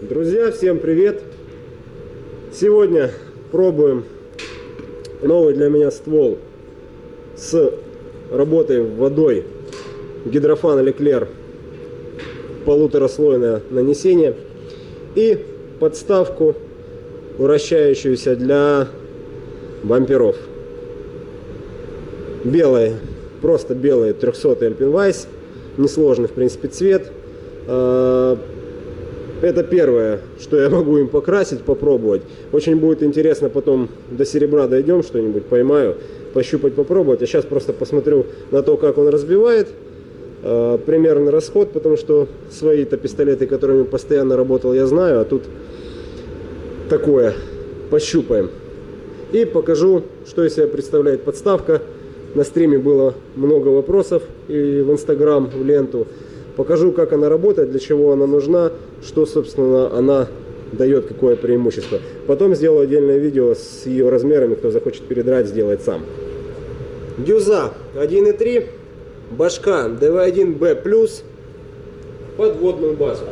Друзья, всем привет! Сегодня пробуем новый для меня ствол с работой водой. Гидрофан Леклер. Полутораслойное нанесение. И подставку вращающуюся для бамперов. Белые просто белые 300 Alpine несложный в принципе цвет. А, это первое, что я могу им покрасить, попробовать. Очень будет интересно потом до серебра дойдем, что-нибудь поймаю, пощупать, попробовать. А сейчас просто посмотрю на то, как он разбивает. Э, примерный расход, потому что свои-то пистолеты, которыми постоянно работал, я знаю. А тут такое. Пощупаем. И покажу, что из себя представляет подставка. На стриме было много вопросов и в Инстаграм, в ленту. Покажу, как она работает, для чего она нужна, что, собственно, она дает, какое преимущество. Потом сделаю отдельное видео с ее размерами, кто захочет передрать, сделает сам. Дюза 1.3, башка DV1B+, подводную базу.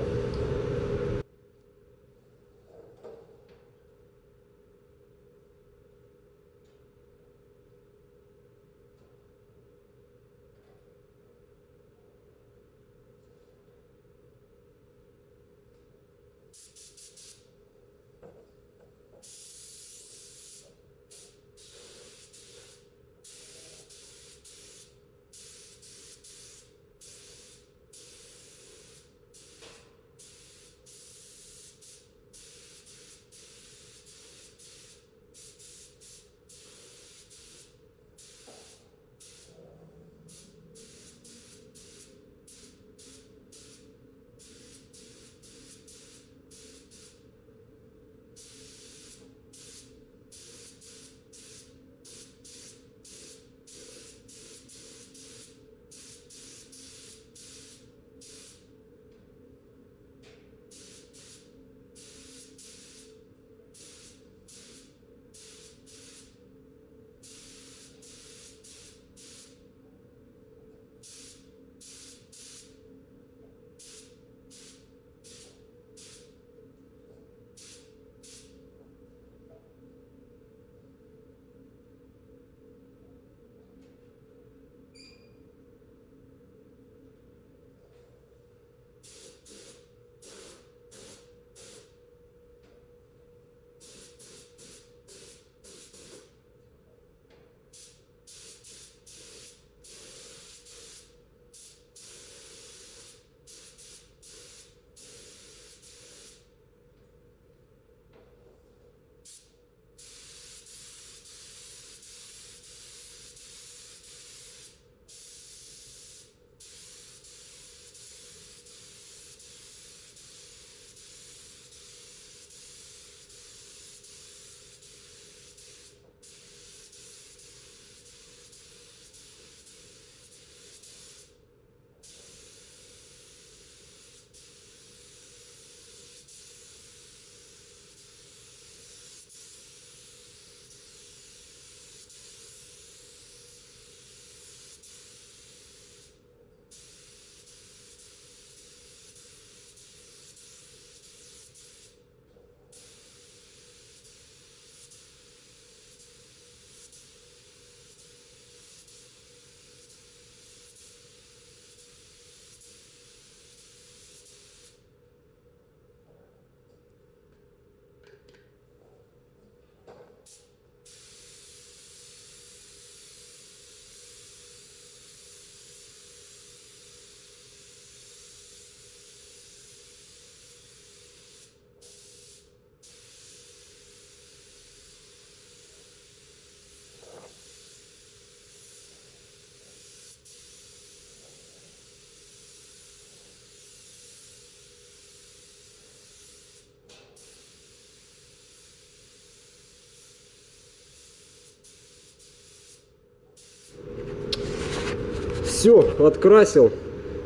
Все, открасил.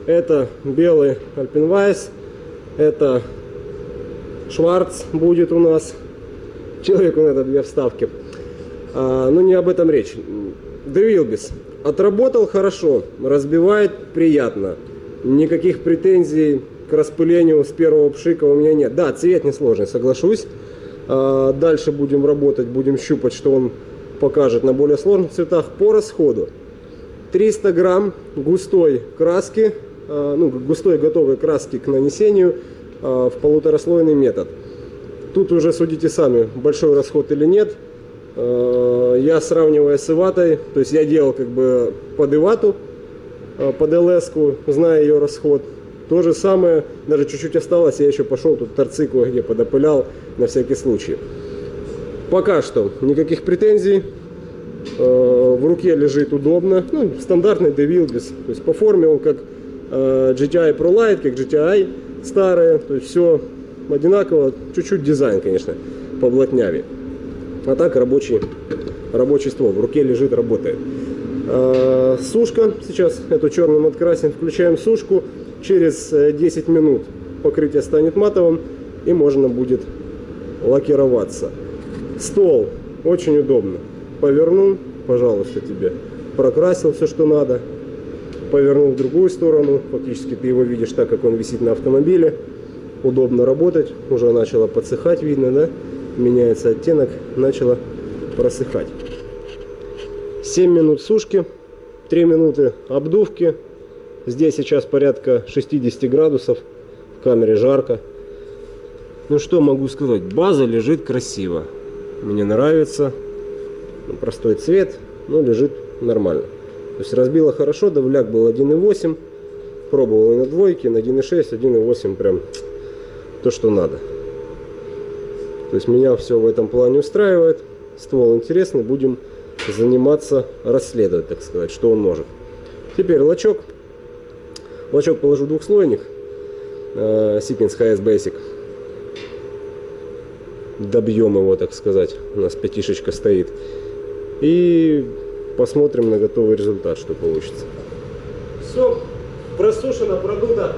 Это белый Альпинвайс. Это Шварц будет у нас. Человеку надо две вставки. А, но не об этом речь. Девилбис. Отработал хорошо. Разбивает приятно. Никаких претензий к распылению с первого пшика у меня нет. Да, цвет несложный, соглашусь. А, дальше будем работать, будем щупать, что он покажет на более сложных цветах по расходу. 300 грамм густой краски, а, ну, густой готовой краски к нанесению а, в полутораслойный метод. Тут уже судите сами, большой расход или нет. Я сравнивая с иватой, то есть я делал как бы под ивату, под лс зная ее расход. То же самое, даже чуть-чуть осталось, я еще пошел тут торцы кое-где подопылял на всякий случай. Пока что никаких претензий. Э, в руке лежит удобно. Ну, стандартный DeWilbis. То есть по форме он как э, GTI ProLite, как GTI старые. То есть все одинаково. Чуть-чуть дизайн, конечно, поблатнявее. А так рабочий, рабочий ствол. В руке лежит, работает. Э, сушка. Сейчас эту черным открасим. Включаем сушку. Через 10 минут покрытие станет матовым и можно будет лакироваться. Стол очень удобно. Повернул, пожалуйста, тебе. Прокрасил все, что надо. Повернул в другую сторону. Фактически ты его видишь так, как он висит на автомобиле. Удобно работать. Уже начало подсыхать, видно, да? Меняется оттенок, начало просыхать. 7 минут сушки, 3 минуты обдувки. Здесь сейчас порядка 60 градусов. В камере жарко. Ну что могу сказать, база лежит красиво. Мне нравится. Простой цвет, но лежит нормально. То есть разбила хорошо, давляк был 1.8. Пробовал и на двойке, на 1.6, 1.8 прям то, что надо. То есть меня все в этом плане устраивает. Ствол интересный, будем заниматься, расследовать, так сказать, что он может. Теперь лачок. Лачок положу двухслойник. Э, Siemens HS Basic добьем его, так сказать. У нас пятишечка стоит. И посмотрим на готовый результат, что получится. Все просушено, продуто.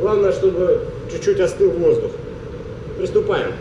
Главное, чтобы чуть-чуть остыл воздух. Приступаем.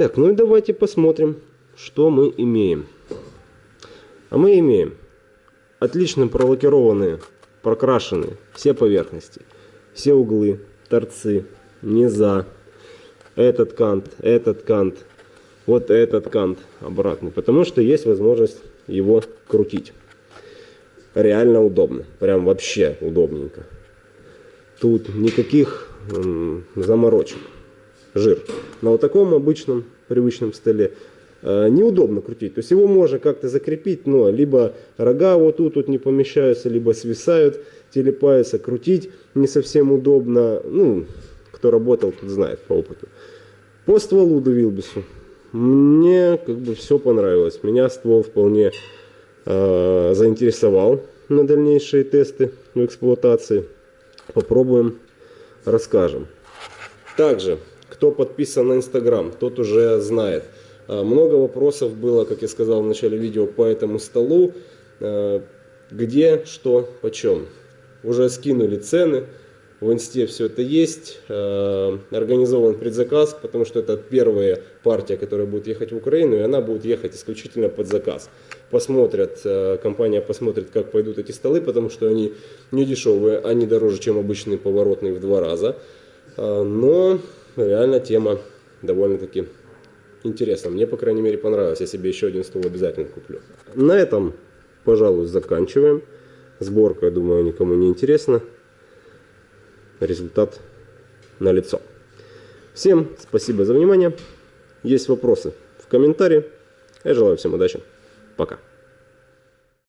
Так, ну и давайте посмотрим, что мы имеем. А мы имеем отлично пролакированные, прокрашенные все поверхности, все углы, торцы, низа, этот кант, этот кант, вот этот кант обратный, потому что есть возможность его крутить. Реально удобно, прям вообще удобненько. Тут никаких заморочек. Жир. На вот таком обычном привычном столе э, неудобно крутить. То есть его можно как-то закрепить, но либо рога вот тут вот не помещаются, либо свисают, телепаются, крутить не совсем удобно. Ну, кто работал, тут знает по опыту. По стволу до Вилбису. Мне как бы все понравилось. Меня ствол вполне э, заинтересовал на дальнейшие тесты в эксплуатации. Попробуем, расскажем. Также, кто подписан на Инстаграм, тот уже знает. Э, много вопросов было, как я сказал в начале видео, по этому столу. Э, где, что, почем. Уже скинули цены в инсте все это есть. Э, организован предзаказ, потому что это первая партия, которая будет ехать в Украину, и она будет ехать исключительно под заказ. Посмотрят, компания посмотрит, как пойдут эти столы, потому что они не дешевые, они дороже, чем обычные поворотные в два раза. Но реально тема довольно-таки интересна. Мне, по крайней мере, понравилось. Я себе еще один стол обязательно куплю. На этом, пожалуй, заканчиваем. Сборка, я думаю, никому не интересна результат на лицо. Всем спасибо за внимание. Есть вопросы в комментарии. Я желаю всем удачи. Пока.